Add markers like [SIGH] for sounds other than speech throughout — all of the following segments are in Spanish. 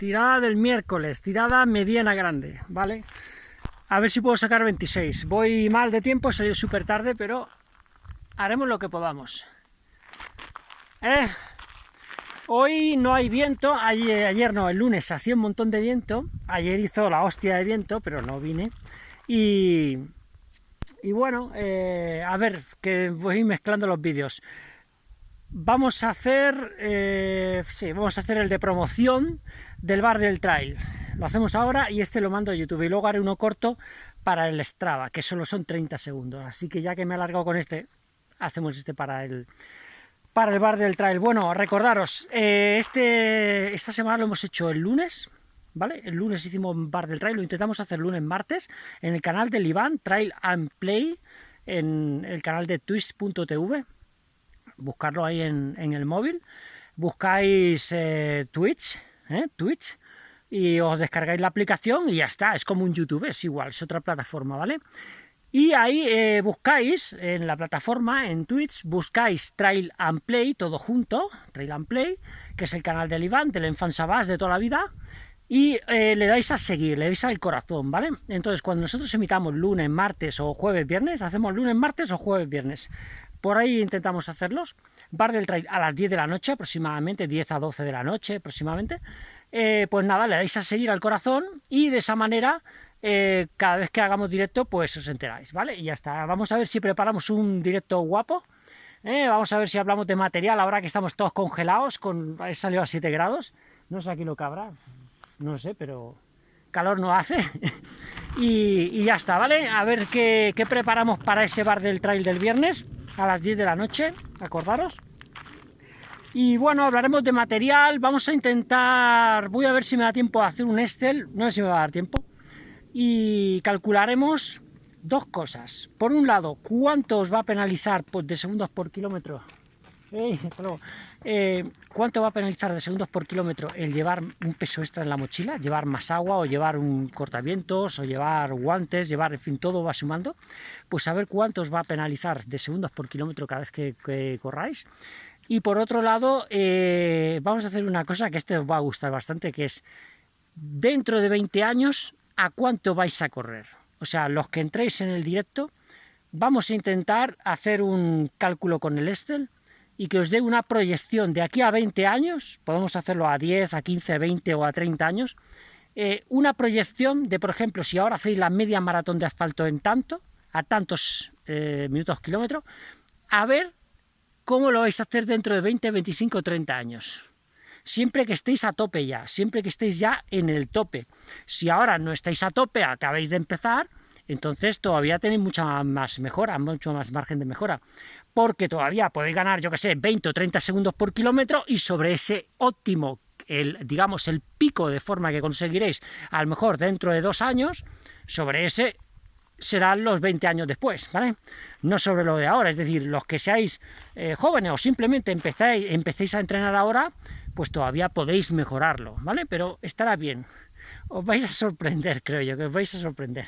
tirada del miércoles, tirada mediana grande, ¿vale? A ver si puedo sacar 26. Voy mal de tiempo, soy súper tarde, pero haremos lo que podamos. Eh, hoy no hay viento, ayer, ayer no, el lunes hacía un montón de viento, ayer hizo la hostia de viento, pero no vine. Y, y bueno, eh, a ver, que voy mezclando los vídeos. Vamos a hacer, eh, sí, vamos a hacer el de promoción del bar del trail. Lo hacemos ahora y este lo mando a YouTube. Y luego haré uno corto para el Strava, que solo son 30 segundos. Así que ya que me he alargado con este, hacemos este para el, para el bar del trail. Bueno, recordaros, eh, este, esta semana lo hemos hecho el lunes, ¿vale? El lunes hicimos bar del trail, lo intentamos hacer lunes, martes, en el canal del Iván, Trail and Play, en el canal de twist.tv buscarlo ahí en, el móvil, buscáis eh, Twitch, ¿eh? Twitch, y os descargáis la aplicación y ya está, es como un YouTube, es igual, es otra plataforma, ¿vale? Y ahí eh, buscáis en la plataforma, en Twitch, buscáis Trail and Play, todo junto, Trail and Play, que es el canal del Iván, del Enfant Sabás de toda la vida, y le dais a seguir, le dais al corazón, ¿vale? Entonces, cuando nosotros emitamos lunes, martes o jueves, viernes, hacemos lunes, martes o jueves, viernes. Por ahí intentamos hacerlos. Bar del trail a las 10 de la noche aproximadamente, 10 a 12 de la noche aproximadamente. Eh, pues nada, le dais a seguir al corazón y de esa manera eh, cada vez que hagamos directo pues os enteráis, ¿vale? Y ya está. Vamos a ver si preparamos un directo guapo. ¿eh? vamos a ver si hablamos de material ahora que estamos todos congelados, con salió a 7 grados. No sé aquí lo que habrá, no sé, pero calor no hace. [LAUGHS] y, ya está, ¿vale? A ver qué, qué preparamos para ese bar del trail del viernes a las 10 de la noche, acordaros. Y bueno, hablaremos de material, vamos a intentar, voy a ver si me da tiempo a hacer un Excel, no sé si me va a dar tiempo, y calcularemos dos cosas. Por un lado, cuánto os va a penalizar pues, de segundos por kilómetro eh, ¿Cuánto va a penalizar de segundos por kilómetro el llevar un peso extra en la mochila? Llevar más agua o llevar un cortavientos o llevar guantes, llevar, en fin, todo va sumando. Pues saber cuánto os va a penalizar de segundos por kilómetro cada vez que, corráis. Y por otro lado, eh, vamos a hacer una cosa que este os va a gustar bastante, que es dentro de 20 años, ¿a cuánto vais a correr? O sea, los que entréis en el directo, vamos a intentar hacer un cálculo con el Excel y que os dé una proyección de aquí a 20 años, podemos hacerlo a 10, a 15, 20 o a 30 años, eh, una proyección de, por ejemplo, si ahora hacéis la media maratón de asfalto en tanto, a tantos eh, minutos kilómetros, a ver cómo lo vais a hacer dentro de 20, 25, 30 años. Siempre que estéis a tope ya, siempre que estéis ya en el tope. Si ahora no estáis a tope, acabáis de empezar, entonces todavía tenéis mucha más mejora, mucho más margen de mejora, porque todavía podéis ganar, yo que sé, 20 o 30 segundos por kilómetro y sobre ese óptimo, el, digamos, el pico de forma que conseguiréis, a lo mejor dentro de dos años, sobre ese serán los 20 años después, ¿vale? No sobre lo de ahora, es decir, los que seáis eh, jóvenes o simplemente empezáis, empecéis a entrenar ahora, pues todavía podéis mejorarlo, ¿vale? Pero estará bien. Os vais a sorprender, creo yo, que os vais a sorprender.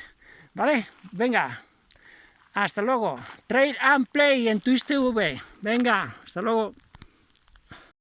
¿Vale? Venga. Hasta luego. Trade and Play en Twitch TV. Venga, hasta luego.